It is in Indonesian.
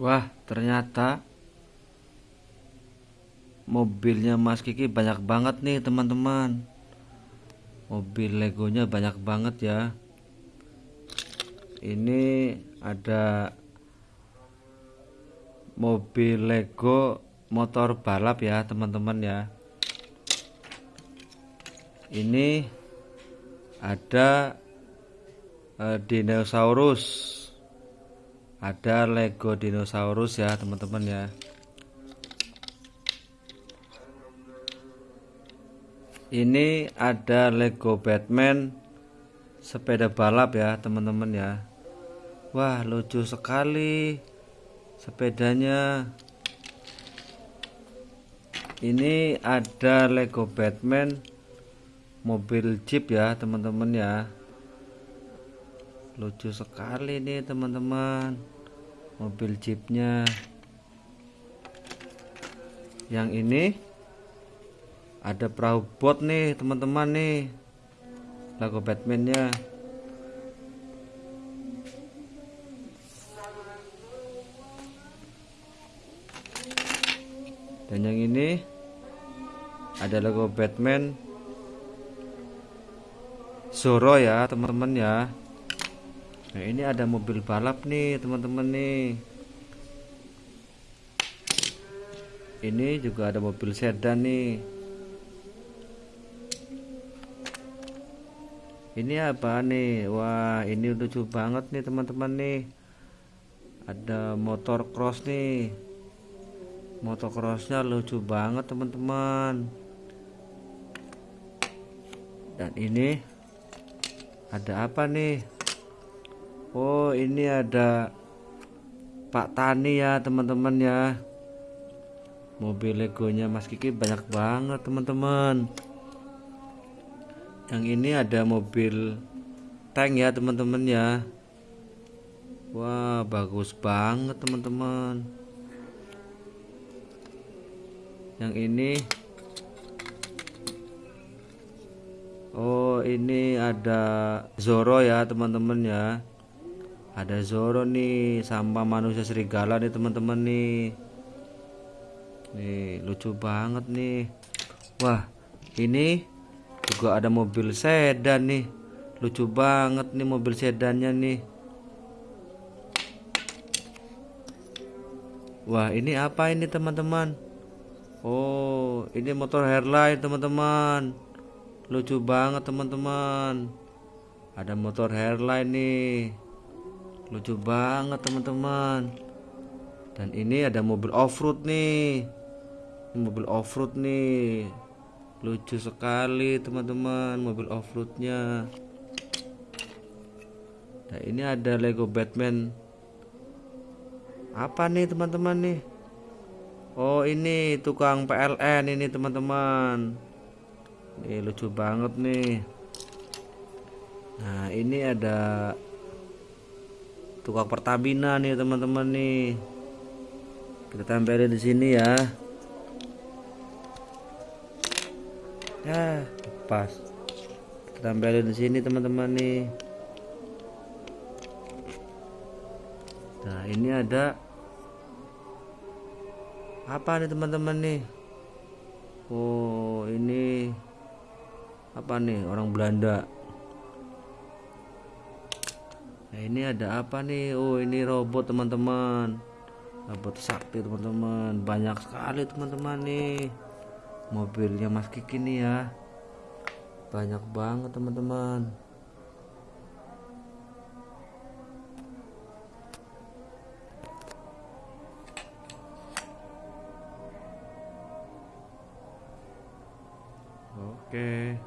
Wah, ternyata mobilnya Mas Kiki banyak banget nih, teman-teman. Mobil Legonya banyak banget ya. Ini ada mobil Lego motor balap ya, teman-teman ya. Ini ada eh, dinosaurus ada Lego dinosaurus ya teman-teman ya. Ini ada Lego Batman sepeda balap ya teman-teman ya. Wah lucu sekali sepedanya. Ini ada Lego Batman mobil Jeep ya teman-teman ya lucu sekali nih teman-teman. Mobil jeepnya. Yang ini ada perahu bot nih teman-teman nih. Lagu Batmannya. Dan yang ini ada logo Batman. Zoro ya teman-teman ya Nah ini ada mobil balap nih teman-teman nih. Ini juga ada mobil sedan nih. Ini apa nih? Wah ini lucu banget nih teman-teman nih. Ada motor cross nih. Motor crossnya lucu banget teman-teman. Dan ini Ada apa nih Oh ini ada Pak Tani ya teman-teman ya. Mobil legonya Mas Kiki banyak banget teman-teman. Yang ini ada mobil tank ya teman-teman ya. Wah bagus banget teman-teman. Yang ini Oh ini ada Zoro ya teman-teman ya ada Zoro nih sampah manusia serigala nih teman-teman nih. Nih lucu banget nih. Wah ini juga ada mobil sedan nih. Lucu banget nih mobil sedannya nih. Wah ini apa ini teman-teman? Oh ini motor hairline teman-teman. Lucu banget teman-teman. Ada motor hairline nih lucu banget teman-teman. Dan ini ada mobil off-road nih. Mobil off-road nih. Lucu sekali teman-teman mobil off-roadnya. Nah ini ada Lego Batman. Apa nih teman-teman nih? Oh ini tukang PLN ini teman-teman. Ini lucu banget nih. Nah ini ada tukang Pertamina nih teman-teman nih. Kita tempelin di sini ya. Ya pas kita tempelin di sini teman-teman nih. Nah ini ada apa nih teman-teman nih? Oh ini apa nih orang Belanda Nah ini ada apa nih? Oh ini robot teman-teman. Robot sakti teman-teman. Banyak sekali teman-teman nih. Mobilnya Mas Kiki nih ya. Banyak banget teman-teman. Oke